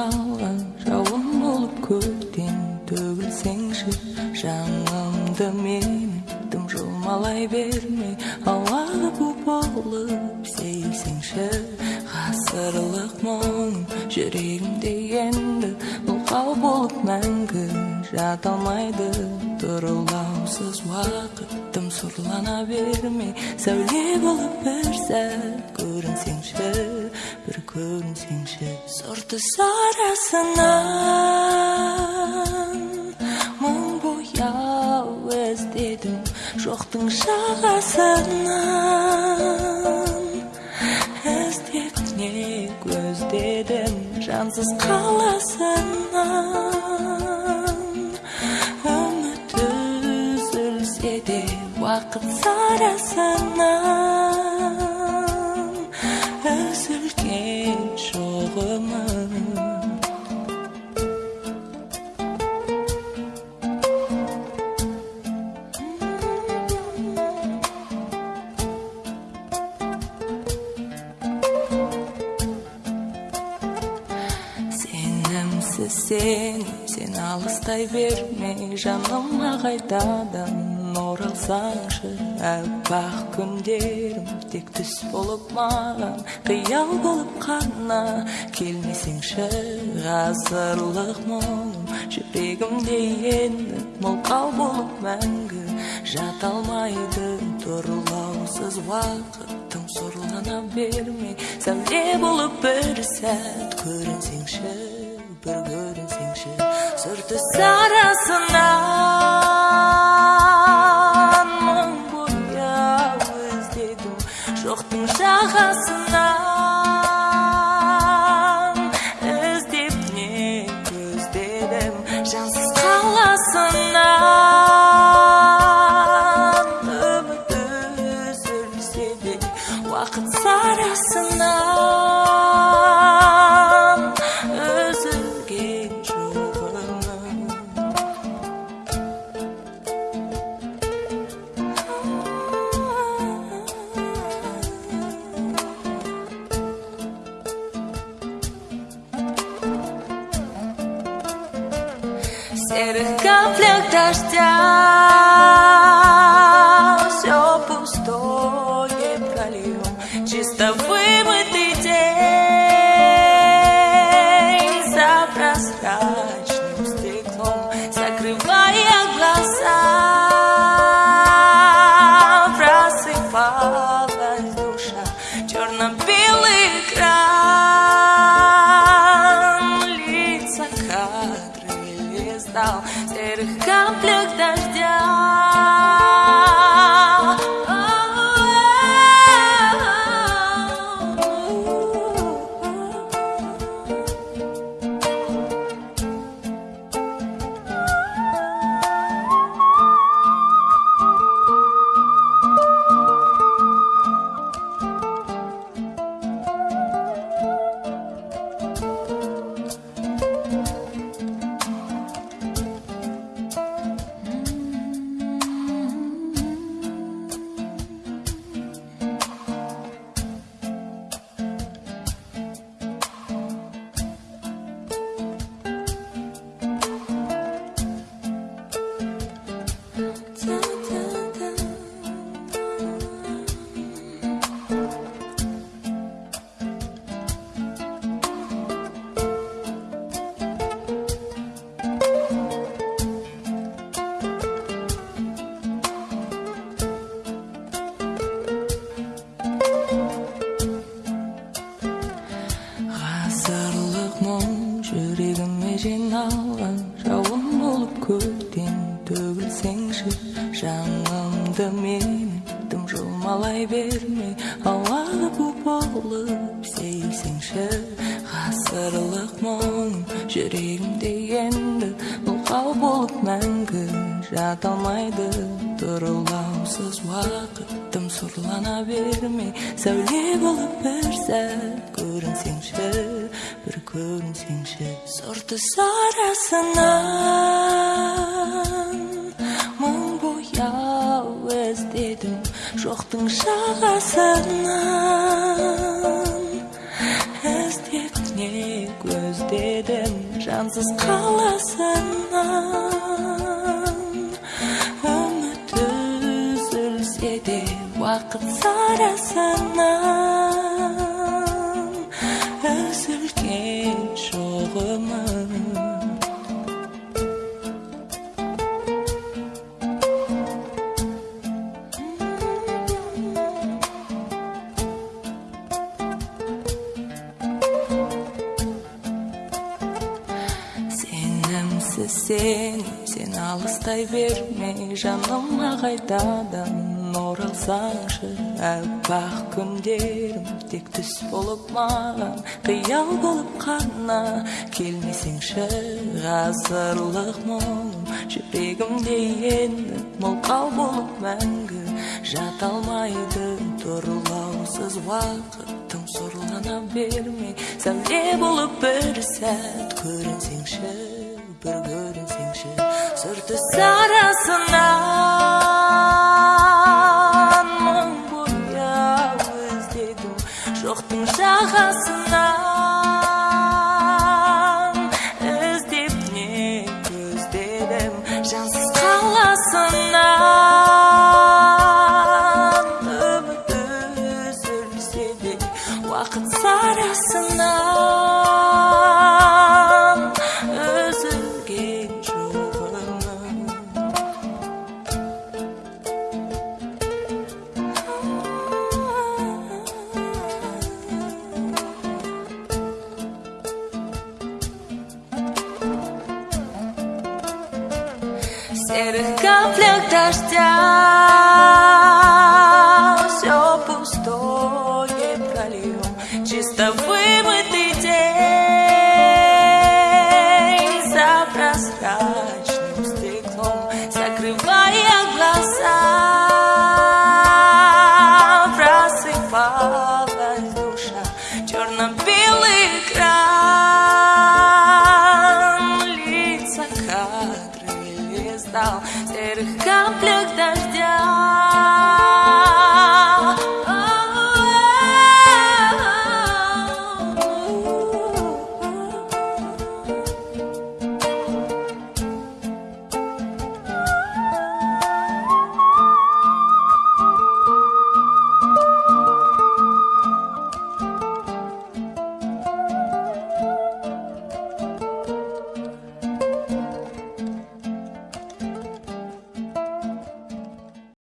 жиналған жауын болып көктен төгілсеңші жанымды менің тым жұлмалай бермей ауада бу болып сейілсеңші ғасырлық мұң жүрегімде енді мылқау болып мәңгі жата алмайды тұрылаусыз уақыт тым сұрлана бермей сәуле болып бір сәт көрінсеңші бір көрінсеңші сұрты сарасынан мың бояу іздедім жоқтың жағасынан іздеп не көздедім жансыз қаласынан уақыт сарасынан үзілген үміт сенімсіз сен сен алыстай берме жаныма қайтадан оралсаңшы аппақ күндерім тек түс болып маған. Қиял болып қана келмесеңші ғасырлық мұң. Жүрегімде енді мылқау болып мәңгі жата алмайды тұрлаусыз уақыт тым сорлана бермей. Сәуле болып бір сәт көрінсеңші бір көрінсеңші сырты сарасынан жағасынан іздеп не көздедім жансыз қаласынан. Үміт үзілсе де уақыт сарасынан. Серых каплях дождя все пустое прольем чисто жанымды менің тым жұлмалай бермей ауада бу болып сейілсеңші ғасырлық мұң жүрегімде енді мылқау болып мәңгі жата алмайды тұрылаусыз уақыт тым сұрлана бермей сәуле болып бір сәт көрінсеңші бір көрінсеңші сұрты сарасынан жоқтың жағасынан. Іздеп не көздедім жансыз қаласынан. Үміт үзілсе де уақыт сарасынан. Үзілген жоғымыз сен сен алыстай берме жаныма қайтадан оралсаңшы аппақ күндерім тек түс болып маған қиял болып қана. Келмесеңші ғасырлық мұң жүрегімде енді мылқау болып мәңгі. Жата алмайды тұрлаусыз уақыттың сорлана бермей. Сәуле болып бір сәт көрінсеңші. Бір көрінсеңші сұр түс арасынан мың бояу іздедім жоқтың жағасынан серых каплях дождя Все пустое прольем Чисто Der Kampf liegt an dir.